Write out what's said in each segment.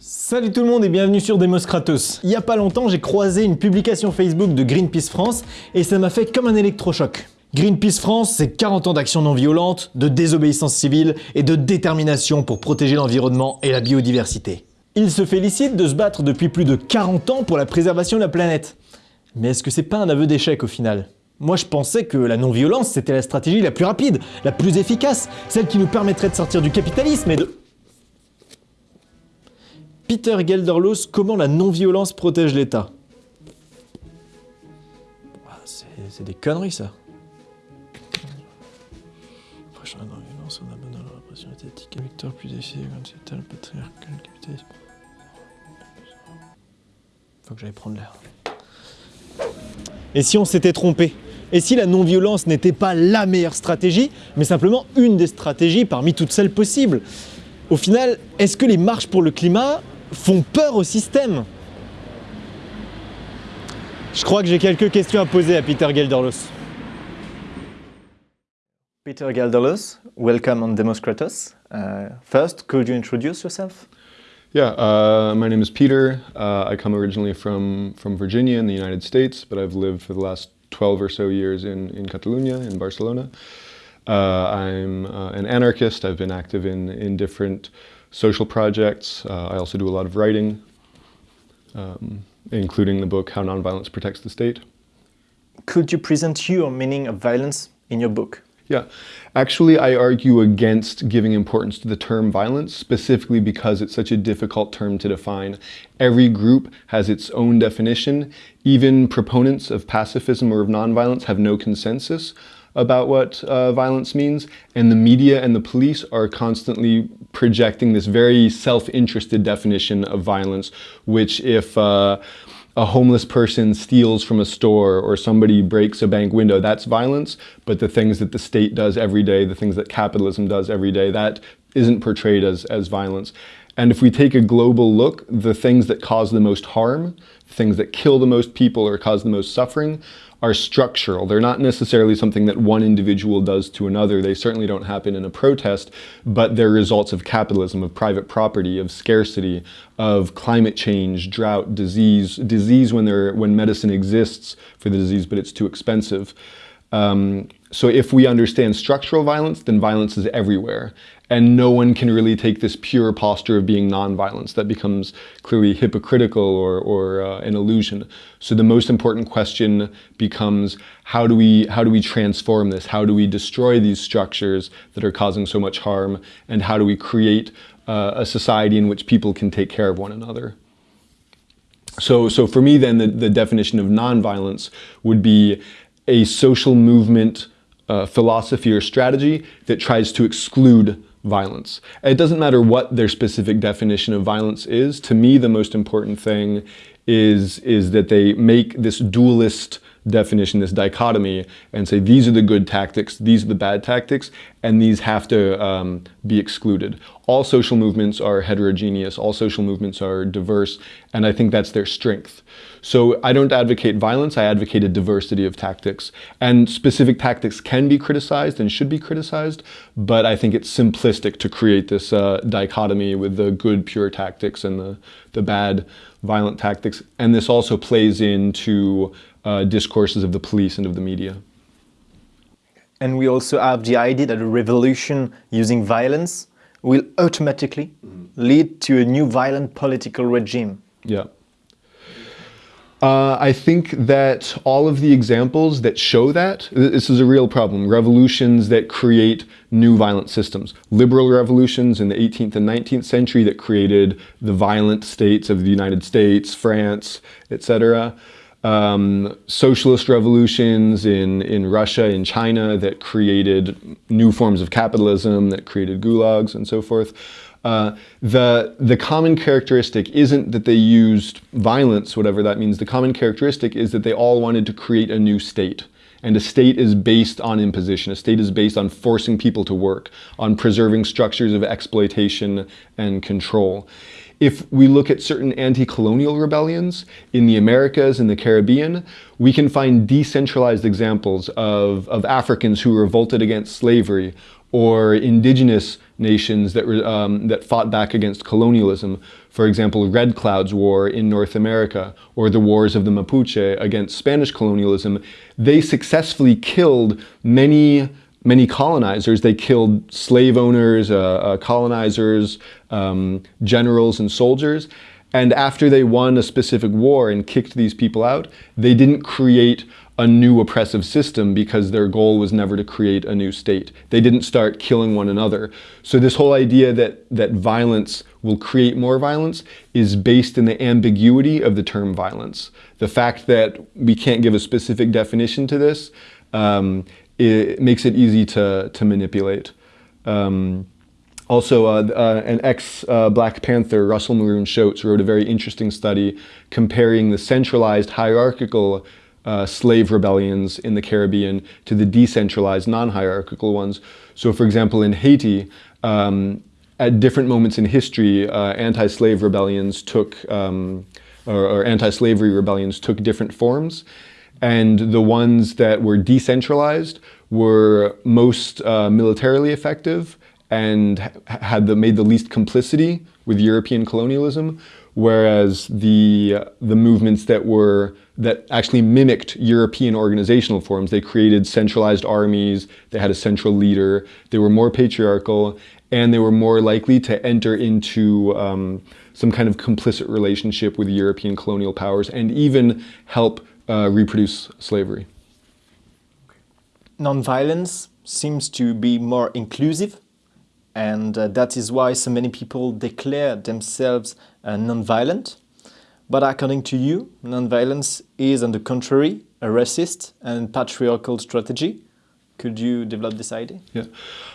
Salut tout le monde et bienvenue sur Demos Kratos. Il y a pas longtemps, j'ai croisé une publication Facebook de Greenpeace France et ça m'a fait comme un électrochoc. Greenpeace France, c'est 40 ans d'action non violente, de désobéissance civile et de détermination pour protéger l'environnement et la biodiversité. Ils se félicitent de se battre depuis plus de 40 ans pour la préservation de la planète. Mais est-ce que c'est pas un aveu d'échec au final? Moi je pensais que la non-violence c'était la stratégie la plus rapide, la plus efficace, celle qui nous permettrait de sortir du capitalisme et de... Peter Gelderloos, comment la non-violence protège l'État? Ah, C'est des conneries ça. la non-violence, on abandonne la répression étatique, victoire plus efficace comme c'est tel patriarcal, le capitalisme. Faut que j'aille prendre l'air. Et si on s'était trompé? Et si la non-violence n'était pas la meilleure stratégie, mais simplement une des stratégies parmi toutes celles possibles? Au final, est-ce que les marches pour le climat font peur au système Je crois que j'ai quelques questions à poser à Peter Gelderloos. Peter Gelderloos, welcome on Demos Kratos. Uh, first, could you introduce yourself Yeah, uh, my name is Peter. Uh, I come originally from, from Virginia in the United States, but I've lived for the last 12 or so years in, in Catalonia, in Barcelona. Uh, I'm uh, an anarchist. I've been active in, in different social projects. Uh, I also do a lot of writing, um, including the book How Nonviolence Protects the State. Could you present your meaning of violence in your book? Yeah, actually I argue against giving importance to the term violence, specifically because it's such a difficult term to define. Every group has its own definition. Even proponents of pacifism or of nonviolence have no consensus about what uh, violence means, and the media and the police are constantly projecting this very self-interested definition of violence, which if uh, a homeless person steals from a store or somebody breaks a bank window, that's violence. But the things that the state does every day, the things that capitalism does every day, that isn't portrayed as, as violence. And if we take a global look, the things that cause the most harm, things that kill the most people or cause the most suffering are structural. They're not necessarily something that one individual does to another. They certainly don't happen in a protest, but they're results of capitalism, of private property, of scarcity, of climate change, drought, disease, disease when, there, when medicine exists for the disease, but it's too expensive. Um, so if we understand structural violence, then violence is everywhere. And no one can really take this pure posture of being nonviolence. That becomes clearly hypocritical or, or uh, an illusion. So the most important question becomes, how do, we, how do we transform this? How do we destroy these structures that are causing so much harm? And how do we create uh, a society in which people can take care of one another? So, so for me then, the, the definition of nonviolence would be a social movement uh, philosophy or strategy that tries to exclude violence. It doesn't matter what their specific definition of violence is. To me, the most important thing is, is that they make this dualist definition, this dichotomy, and say these are the good tactics, these are the bad tactics, and these have to um, be excluded. All social movements are heterogeneous, all social movements are diverse, and I think that's their strength. So I don't advocate violence, I advocate a diversity of tactics. And specific tactics can be criticized and should be criticized, but I think it's simplistic to create this uh, dichotomy with the good, pure tactics and the, the bad, violent tactics. And this also plays into uh, discourses of the police and of the media. And we also have the idea that a revolution using violence will automatically mm -hmm. lead to a new violent political regime. Yeah. Uh, I think that all of the examples that show that, this is a real problem. Revolutions that create new violent systems. Liberal revolutions in the 18th and 19th century that created the violent states of the United States, France, etc. Um, socialist revolutions in, in Russia, in China that created new forms of capitalism, that created gulags and so forth. Uh, the, the common characteristic isn't that they used violence, whatever that means. The common characteristic is that they all wanted to create a new state. And a state is based on imposition. A state is based on forcing people to work, on preserving structures of exploitation and control. If we look at certain anti-colonial rebellions in the Americas and the Caribbean, we can find decentralized examples of, of Africans who revolted against slavery or indigenous nations that, um, that fought back against colonialism. For example, Red Cloud's War in North America or the wars of the Mapuche against Spanish colonialism. They successfully killed many many colonizers. They killed slave owners, uh, uh, colonizers, um, generals, and soldiers. And after they won a specific war and kicked these people out, they didn't create a new oppressive system because their goal was never to create a new state. They didn't start killing one another. So this whole idea that, that violence will create more violence is based in the ambiguity of the term violence. The fact that we can't give a specific definition to this um, it makes it easy to, to manipulate. Um, also, uh, uh, an ex-Black uh, Panther, Russell Maroon Shoatz, wrote a very interesting study comparing the centralized hierarchical uh, slave rebellions in the Caribbean to the decentralized non-hierarchical ones. So for example, in Haiti, um, at different moments in history, uh, anti-slave rebellions took, um, or, or anti-slavery rebellions took different forms and the ones that were decentralized were most uh, militarily effective and had the, made the least complicity with European colonialism, whereas the, the movements that were that actually mimicked European organizational forms. They created centralized armies, they had a central leader, they were more patriarchal, and they were more likely to enter into um, some kind of complicit relationship with European colonial powers and even help uh, reproduce slavery. Nonviolence seems to be more inclusive and uh, that is why so many people declare themselves uh, nonviolent. But according to you, nonviolence is on the contrary a racist and patriarchal strategy. Could you develop this idea? Yeah.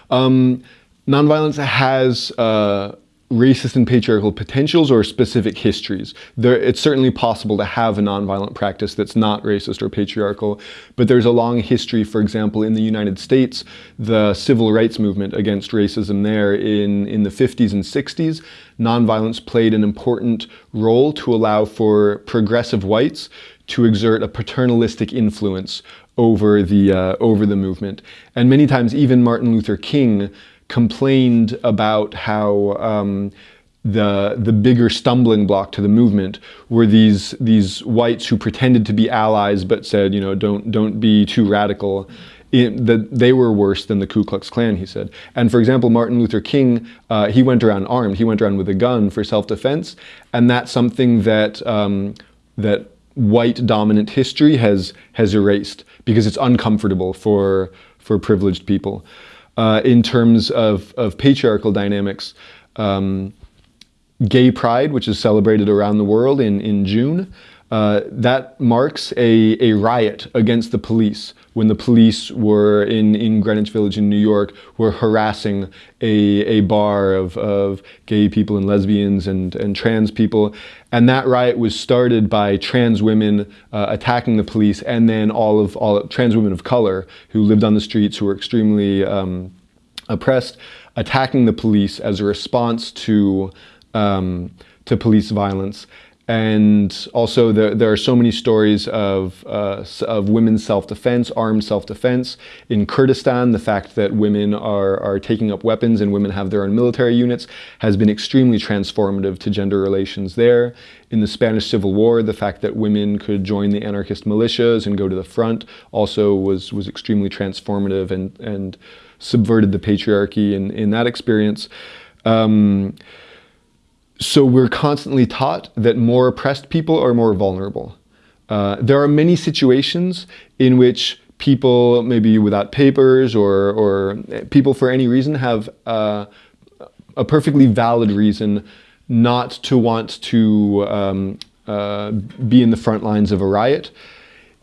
Um, nonviolence has uh, racist and patriarchal potentials or specific histories. There, it's certainly possible to have a nonviolent practice that's not racist or patriarchal, but there's a long history, for example, in the United States, the civil rights movement against racism there in, in the 50s and 60s, nonviolence played an important role to allow for progressive whites to exert a paternalistic influence over the, uh, over the movement. And many times even Martin Luther King complained about how um, the the bigger stumbling block to the movement were these these whites who pretended to be allies but said you know don't don't be too radical that they were worse than the Ku Klux Klan, he said. And for example, Martin Luther King, uh, he went around armed. He went around with a gun for self-defense, and that's something that um, that white dominant history has has erased because it's uncomfortable for for privileged people uh, in terms of, of patriarchal dynamics. Um, gay Pride, which is celebrated around the world in, in June, uh, that marks a, a riot against the police when the police were in, in Greenwich Village in New York were harassing a, a bar of, of gay people and lesbians and, and trans people. And that riot was started by trans women uh, attacking the police and then all of all trans women of color who lived on the streets who were extremely um, oppressed, attacking the police as a response to um, to police violence. And also there, there are so many stories of, uh, of women's self-defense, armed self-defense. In Kurdistan, the fact that women are, are taking up weapons and women have their own military units has been extremely transformative to gender relations there. In the Spanish Civil War, the fact that women could join the anarchist militias and go to the front also was, was extremely transformative and, and subverted the patriarchy in, in that experience. Um, so we're constantly taught that more oppressed people are more vulnerable. Uh, there are many situations in which people, maybe without papers or, or people for any reason, have uh, a perfectly valid reason not to want to um, uh, be in the front lines of a riot.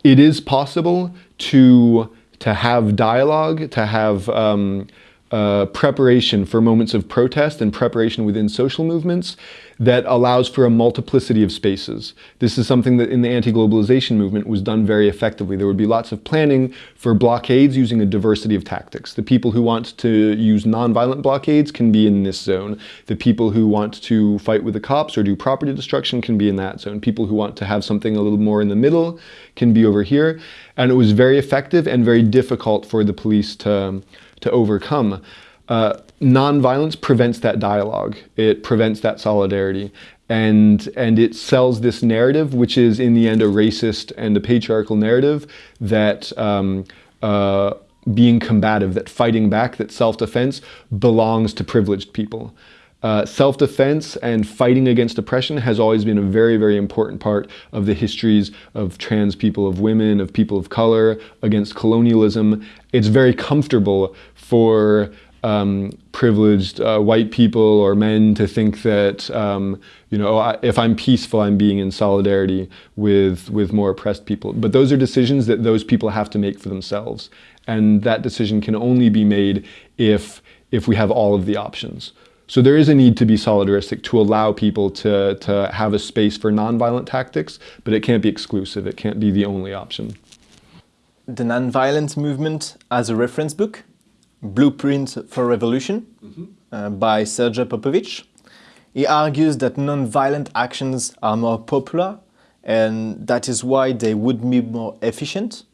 It is possible to, to have dialogue, to have um, uh, preparation for moments of protest and preparation within social movements that allows for a multiplicity of spaces. This is something that in the anti-globalization movement was done very effectively. There would be lots of planning for blockades using a diversity of tactics. The people who want to use non-violent blockades can be in this zone. The people who want to fight with the cops or do property destruction can be in that zone. People who want to have something a little more in the middle can be over here. And it was very effective and very difficult for the police to, to overcome. Uh, nonviolence prevents that dialogue. It prevents that solidarity. And, and it sells this narrative, which is in the end a racist and a patriarchal narrative that um, uh, being combative, that fighting back, that self-defense belongs to privileged people. Uh, self-defense and fighting against oppression has always been a very, very important part of the histories of trans people, of women, of people of color, against colonialism. It's very comfortable for um, privileged uh, white people or men to think that um, you know if I'm peaceful, I'm being in solidarity with with more oppressed people. But those are decisions that those people have to make for themselves, and that decision can only be made if if we have all of the options. So there is a need to be solidaristic to allow people to, to have a space for nonviolent tactics, but it can't be exclusive. It can't be the only option. The nonviolent movement as a reference book Blueprint for Revolution mm -hmm. uh, by Sergej Popovich. He argues that non-violent actions are more popular and that is why they would be more efficient.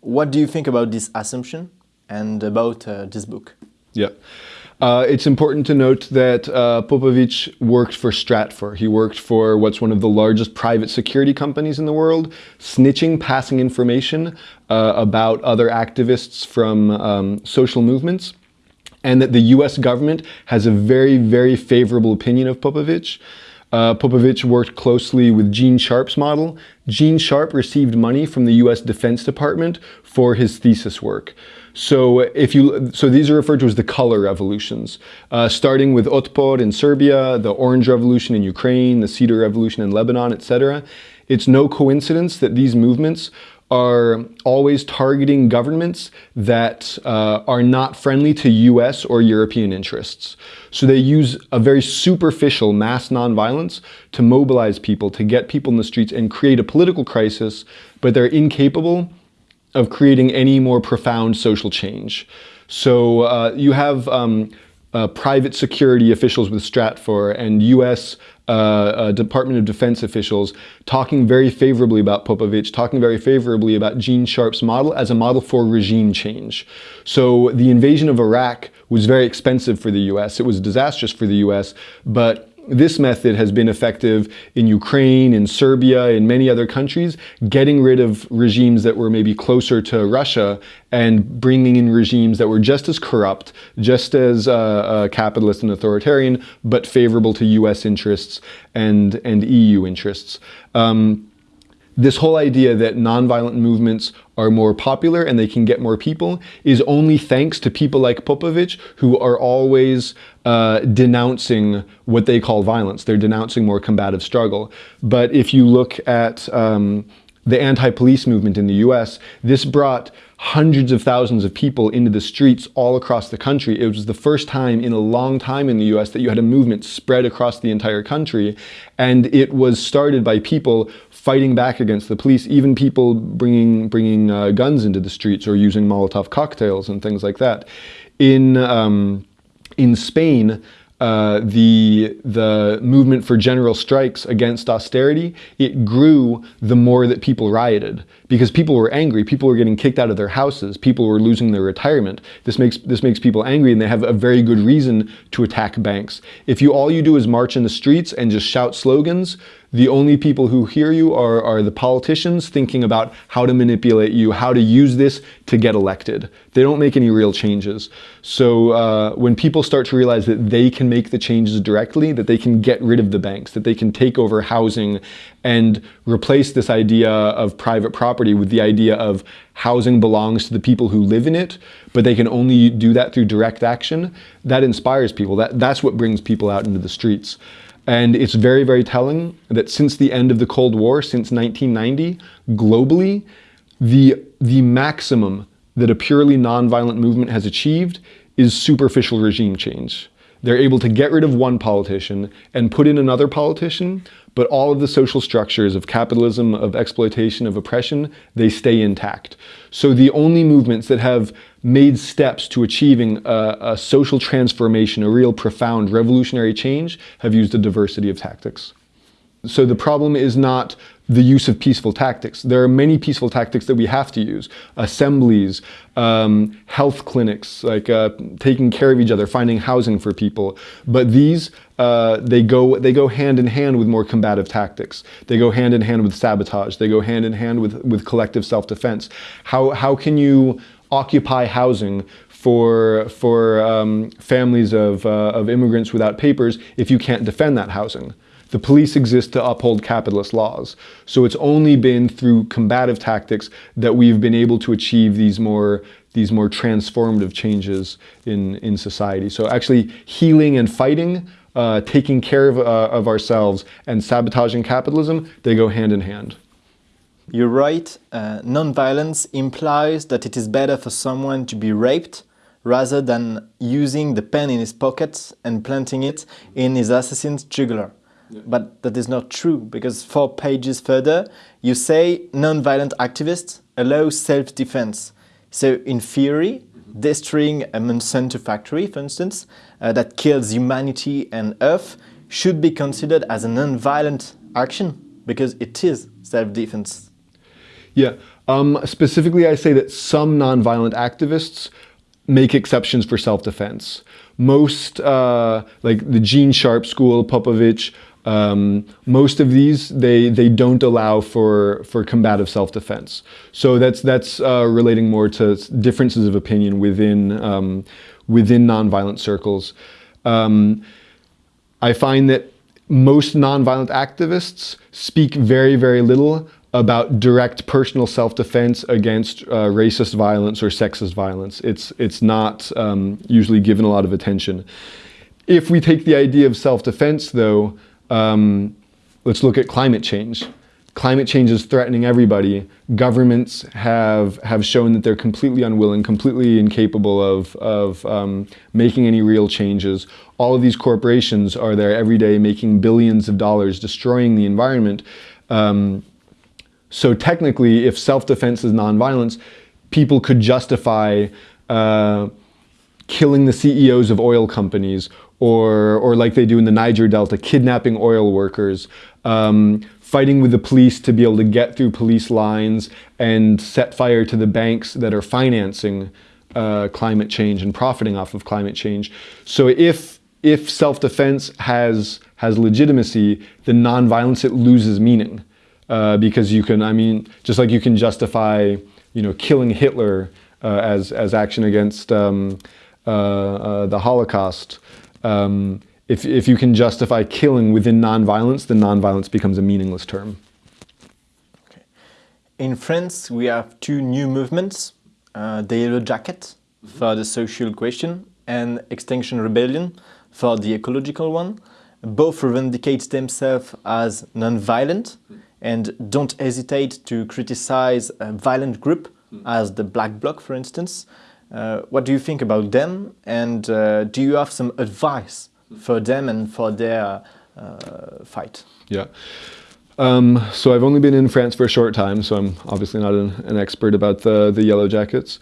What do you think about this assumption and about uh, this book? Yeah. Uh, it's important to note that uh, Popovich worked for Stratfor. He worked for what's one of the largest private security companies in the world, snitching, passing information uh, about other activists from um, social movements, and that the US government has a very, very favorable opinion of Popovich. Uh, Popovich worked closely with Gene Sharp's model. Gene Sharp received money from the US Defense Department for his thesis work. So if you, so these are referred to as the color revolutions, uh, starting with Otpor in Serbia, the Orange Revolution in Ukraine, the Cedar Revolution in Lebanon, etc. It's no coincidence that these movements are always targeting governments that uh, are not friendly to US or European interests. So they use a very superficial mass nonviolence to mobilize people, to get people in the streets and create a political crisis, but they're incapable of creating any more profound social change. So uh, you have um, uh, private security officials with Stratfor and US uh, uh, Department of Defense officials talking very favorably about Popovich, talking very favorably about Gene Sharp's model as a model for regime change. So the invasion of Iraq was very expensive for the US. It was disastrous for the US, but this method has been effective in Ukraine, in Serbia, in many other countries, getting rid of regimes that were maybe closer to Russia and bringing in regimes that were just as corrupt, just as uh, uh, capitalist and authoritarian, but favorable to US interests and, and EU interests. Um, this whole idea that nonviolent movements are more popular and they can get more people is only thanks to people like Popovich who are always uh, denouncing what they call violence. They're denouncing more combative struggle. But if you look at um, the anti-police movement in the US, this brought hundreds of thousands of people into the streets all across the country. It was the first time in a long time in the US that you had a movement spread across the entire country. And it was started by people fighting back against the police, even people bringing, bringing uh, guns into the streets or using Molotov cocktails and things like that. In, um, in Spain, uh, the, the movement for general strikes against austerity, it grew the more that people rioted because people were angry. People were getting kicked out of their houses. People were losing their retirement. This makes, this makes people angry and they have a very good reason to attack banks. If you all you do is march in the streets and just shout slogans, the only people who hear you are, are the politicians thinking about how to manipulate you, how to use this to get elected. They don't make any real changes. So uh, when people start to realize that they can make the changes directly, that they can get rid of the banks, that they can take over housing and replace this idea of private property with the idea of housing belongs to the people who live in it, but they can only do that through direct action, that inspires people. That, that's what brings people out into the streets. And it's very, very telling that since the end of the Cold War, since 1990, globally, the, the maximum that a purely nonviolent movement has achieved is superficial regime change. They're able to get rid of one politician and put in another politician, but all of the social structures of capitalism, of exploitation, of oppression, they stay intact. So the only movements that have made steps to achieving a, a social transformation, a real profound revolutionary change, have used a diversity of tactics. So the problem is not the use of peaceful tactics. There are many peaceful tactics that we have to use. Assemblies, um, health clinics, like uh, taking care of each other, finding housing for people. But these, uh, they, go, they go hand in hand with more combative tactics. They go hand in hand with sabotage. They go hand in hand with, with collective self-defense. How, how can you occupy housing for, for um, families of, uh, of immigrants without papers if you can't defend that housing? The police exist to uphold capitalist laws. So it's only been through combative tactics that we've been able to achieve these more these more transformative changes in, in society. So actually healing and fighting, uh, taking care of, uh, of ourselves and sabotaging capitalism, they go hand in hand. You're right. Uh, non-violence implies that it is better for someone to be raped rather than using the pen in his pocket and planting it in his assassin's jugular. Yeah. But that is not true because four pages further, you say non-violent activists allow self-defense. So in theory, mm-hmm. destroying a Monsanto factory, for instance, uh, that kills humanity and Earth should be considered as a non-violent action because it is self-defense. Yeah, um, specifically I say that some non-violent activists make exceptions for self-defense. Most, uh, like the Gene Sharp School, Popovich, um, most of these, they, they don't allow for, for combative self-defense. So that's, that's uh, relating more to differences of opinion within, um, within nonviolent circles. Um, I find that most nonviolent activists speak very, very little about direct personal self-defense against uh, racist violence or sexist violence. It's, it's not um, usually given a lot of attention. If we take the idea of self-defense, though, um, let's look at climate change. Climate change is threatening everybody. Governments have, have shown that they're completely unwilling, completely incapable of, of um, making any real changes. All of these corporations are there every day making billions of dollars, destroying the environment. Um, so technically, if self-defense is nonviolence, people could justify uh, killing the CEOs of oil companies or, or like they do in the Niger Delta, kidnapping oil workers, um, fighting with the police to be able to get through police lines and set fire to the banks that are financing uh, climate change and profiting off of climate change. So if, if self-defense has, has legitimacy, then nonviolence, it loses meaning. Uh, because you can, I mean, just like you can justify, you know, killing Hitler uh, as, as action against um, uh, uh, the Holocaust, um, if, if you can justify killing within nonviolence, then nonviolence becomes a meaningless term. In France, we have two new movements, uh, the Yellow Jacket for the social question and Extinction Rebellion for the ecological one. Both revindicate themselves as non-violent and don't hesitate to criticize a violent group as the Black Bloc, for instance. Uh, what do you think about them and uh, do you have some advice for them and for their uh, fight? Yeah. Um, so I've only been in France for a short time, so I'm obviously not an, an expert about the, the Yellow Jackets.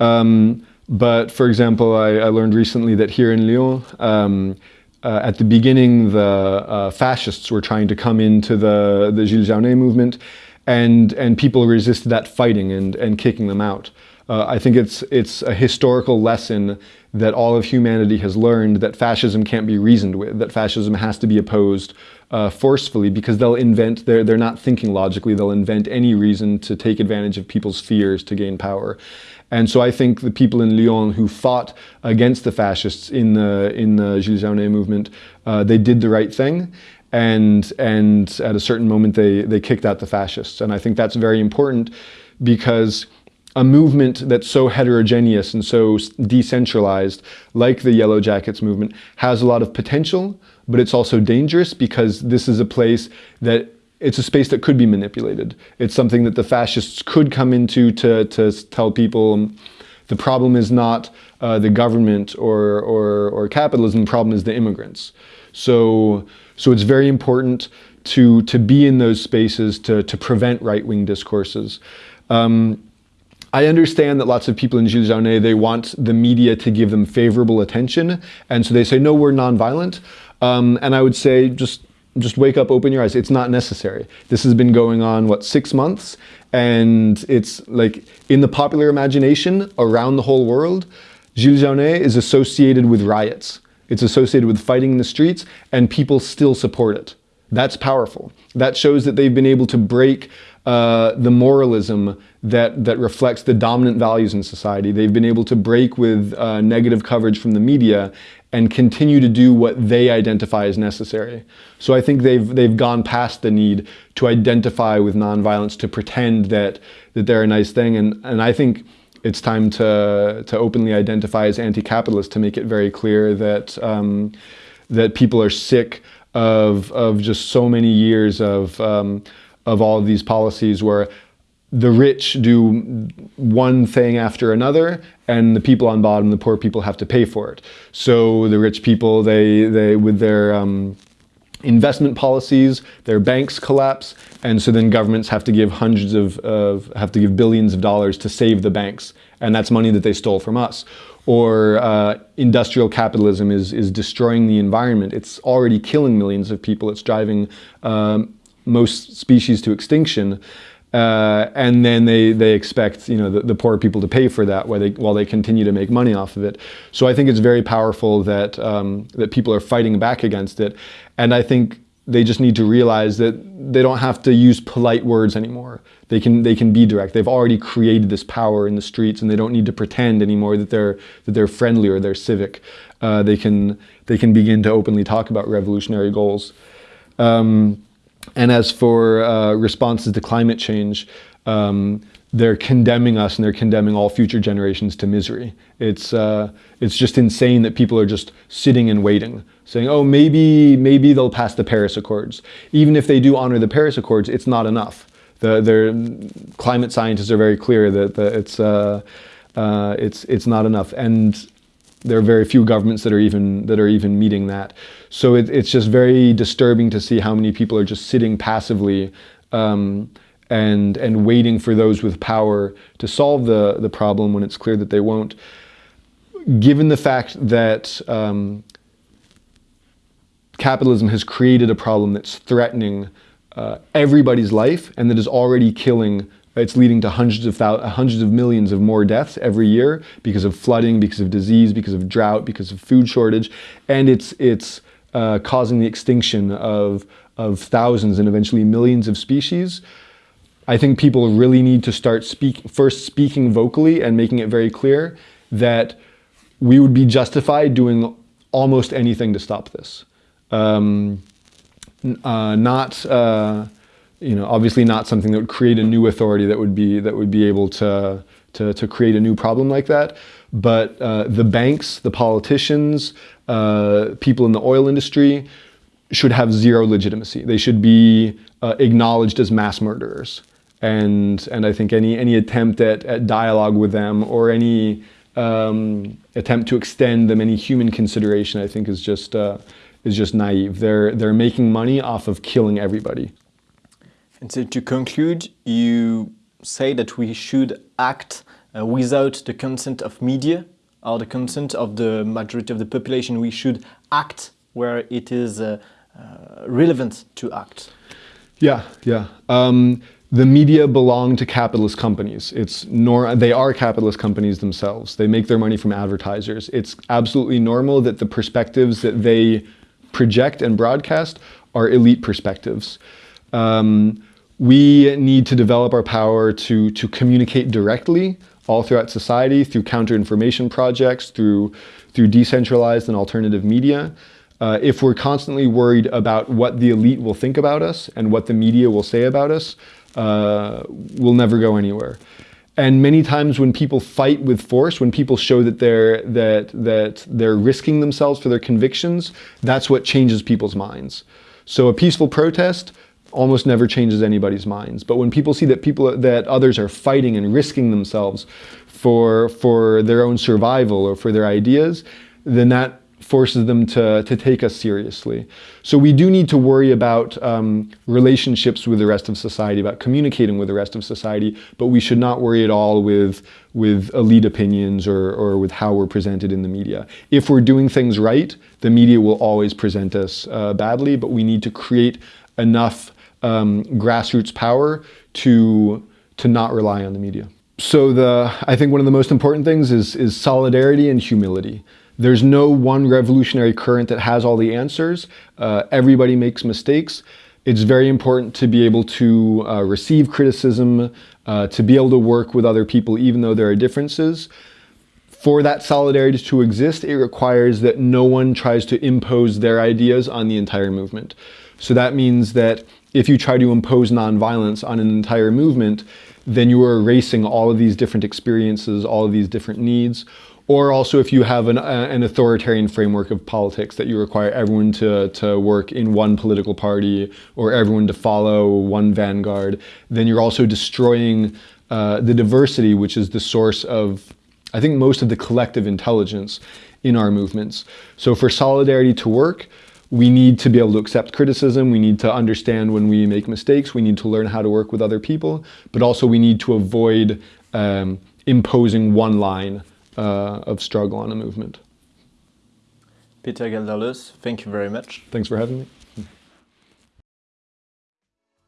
Um, but for example, I, I, learned recently that here in Lyon, um, uh, at the beginning, the uh, fascists were trying to come into the, the Gilets Jaunes movement, and, and people resisted that fighting and, and kicking them out. Uh, I think it's, it's a historical lesson that all of humanity has learned that fascism can't be reasoned with, that fascism has to be opposed uh, forcefully because they'll invent, they're, they're not thinking logically, they'll invent any reason to take advantage of people's fears to gain power. And so I think the people in Lyon who fought against the fascists in the, in the Gilets Jaunes movement, uh, they did the right thing. And and at a certain moment they they kicked out the fascists. And I think that's very important because a movement that's so heterogeneous and so decentralized, like the Yellow Jackets movement, has a lot of potential, but it's also dangerous because this is a place that it's a space that could be manipulated. It's something that the fascists could come into to, to tell people the problem is not uh, the government or, or, or capitalism, the problem is the immigrants. So, so it's very important to, to be in those spaces to, to prevent right-wing discourses. Um, I understand that lots of people in Gilets Jaunes, they want the media to give them favorable attention. And so they say, no, we're nonviolent. Um, and I would say, just, just wake up, open your eyes. It's not necessary. This has been going on, what, six months? And it's like in the popular imagination around the whole world, Gilets Jaunes is associated with riots. It's associated with fighting in the streets and people still support it. That's powerful. That shows that they've been able to break uh, the moralism that, that reflects the dominant values in society. They've been able to break with uh, negative coverage from the media and continue to do what they identify as necessary. So I think they've, they've gone past the need to identify with nonviolence, to pretend that, that they're a nice thing. And, and I think it's time to, to openly identify as anti-capitalist, to make it very clear that, um, that people are sick of, of just so many years of, um, of all of these policies where the rich do one thing after another and the people on bottom, the poor people have to pay for it. So the rich people, they, they with their um, investment policies, their banks collapse, and so then governments have to give hundreds of, of, have to give billions of dollars to save the banks, and that's money that they stole from us. Or uh, industrial capitalism is, is destroying the environment. It's already killing millions of people. It's driving um, most species to extinction. Uh, and then they, they expect you know, the, the, poor people to pay for that while they, while they continue to make money off of it. So I think it's very powerful that, um, that people are fighting back against it. And I think they just need to realize that they don't have to use polite words anymore. They can, they can be direct. They've already created this power in the streets and they don't need to pretend anymore that they're, that they're friendly or they're civic. Uh, they, can, they can begin to openly talk about revolutionary goals. Um, and as for uh, responses to climate change, um, they're condemning us and they're condemning all future generations to misery. It's, uh, it's just insane that people are just sitting and waiting, saying, oh, maybe, maybe they'll pass the Paris Accords. Even if they do honor the Paris Accords, it's not enough. The, climate scientists are very clear that it's, uh, uh, it's, it's not enough. And there are very few governments that are even that are even meeting that. So it, it's just very disturbing to see how many people are just sitting passively um, and and waiting for those with power to solve the the problem when it's clear that they won't. Given the fact that um, capitalism has created a problem that's threatening uh, everybody's life and that is already killing it's leading to hundreds of hundreds of millions of more deaths every year because of flooding, because of disease, because of drought, because of food shortage, and it's it's uh, causing the extinction of of thousands and eventually millions of species. I think people really need to start speak first speaking vocally and making it very clear that we would be justified doing almost anything to stop this. Um, uh, not. Uh, you know, obviously not something that would create a new authority that would be that would be able to to, to create a new problem like that. But uh, the banks, the politicians, uh, people in the oil industry should have zero legitimacy. They should be uh, acknowledged as mass murderers. And and I think any any attempt at, at dialogue with them or any um, attempt to extend them any human consideration, I think, is just uh, is just naive. They're they're making money off of killing everybody. And so to conclude, you say that we should act uh, without the consent of media or the consent of the majority of the population. We should act where it is uh, uh, relevant to act. Yeah, yeah. Um, the media belong to capitalist companies. It's nor they are capitalist companies themselves. They make their money from advertisers. It's absolutely normal that the perspectives that they project and broadcast are elite perspectives. Um, we need to develop our power to, to communicate directly all throughout society through counter-information projects, through, through decentralized and alternative media. Uh, if we're constantly worried about what the elite will think about us and what the media will say about us, uh, we'll never go anywhere. And many times when people fight with force, when people show that they're, that, that they're risking themselves for their convictions, that's what changes people's minds. So a peaceful protest almost never changes anybody's minds. But when people see that people that others are fighting and risking themselves for for their own survival or for their ideas, then that forces them to, to take us seriously. So we do need to worry about um, relationships with the rest of society, about communicating with the rest of society, but we should not worry at all with, with elite opinions or, or with how we're presented in the media. If we're doing things right, the media will always present us uh, badly, but we need to create enough um, grassroots power to, to not rely on the media. So the, I think one of the most important things is, is solidarity and humility. There's no one revolutionary current that has all the answers. Uh, everybody makes mistakes. It's very important to be able to uh, receive criticism, uh, to be able to work with other people even though there are differences. For that solidarity to exist, it requires that no one tries to impose their ideas on the entire movement. So that means that if you try to impose nonviolence on an entire movement, then you are erasing all of these different experiences, all of these different needs, or also if you have an, uh, an, authoritarian framework of politics that you require everyone to, to work in one political party or everyone to follow one vanguard, then you're also destroying uh, the diversity, which is the source of, I think, most of the collective intelligence in our movements. So for solidarity to work, we need to be able to accept criticism. We need to understand when we make mistakes. We need to learn how to work with other people, but also we need to avoid um, imposing one line uh, of struggle on a movement. Peter Gelderloos, thank you very much. Thanks for having me.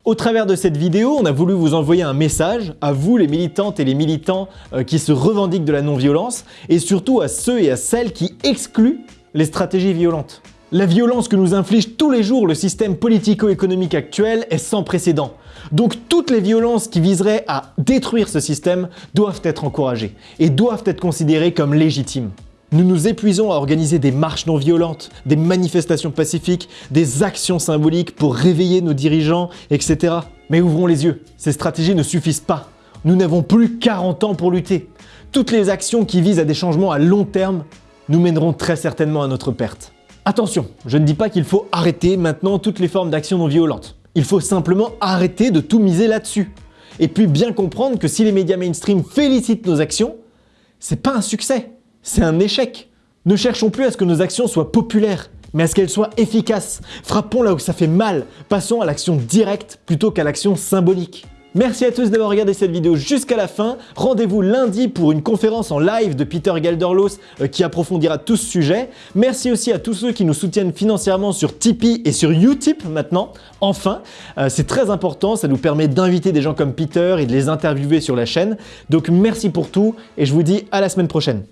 Au travers de cette vidéo, on a voulu vous envoyer un message à vous les militantes et les militants euh, qui se revendiquent de la non-violence et surtout à ceux et à celles qui excluent les stratégies violentes. La violence que nous inflige tous les jours le système politico-économique actuel est sans précédent. Donc toutes les violences qui viseraient à détruire ce système doivent être encouragées et doivent être considérées comme légitimes. Nous nous épuisons à organiser des marches non violentes, des manifestations pacifiques, des actions symboliques pour réveiller nos dirigeants, etc. Mais ouvrons les yeux, ces stratégies ne suffisent pas. Nous n'avons plus 40 ans pour lutter. Toutes les actions qui visent à des changements à long terme nous mèneront très certainement à notre perte. Attention, je ne dis pas qu'il faut arrêter maintenant toutes les formes d'action non violentes. Il faut simplement arrêter de tout miser là-dessus. Et puis bien comprendre que si les médias mainstream félicitent nos actions, c'est pas un succès, c'est un échec. Ne cherchons plus à ce que nos actions soient populaires, mais à ce qu'elles soient efficaces. Frappons là où ça fait mal, passons à l'action directe plutôt qu'à l'action symbolique. Merci à tous d'avoir regardé cette vidéo jusqu'à la fin. Rendez-vous lundi pour une conférence en live de Peter Gelderloos euh, qui approfondira tout ce sujet. Merci aussi à tous ceux qui nous soutiennent financièrement sur Tipeee et sur Utip maintenant. Enfin, euh, c'est très important, ça nous permet d'inviter des gens comme Peter et de les interviewer sur la chaîne. Donc merci pour tout et je vous dis à la semaine prochaine.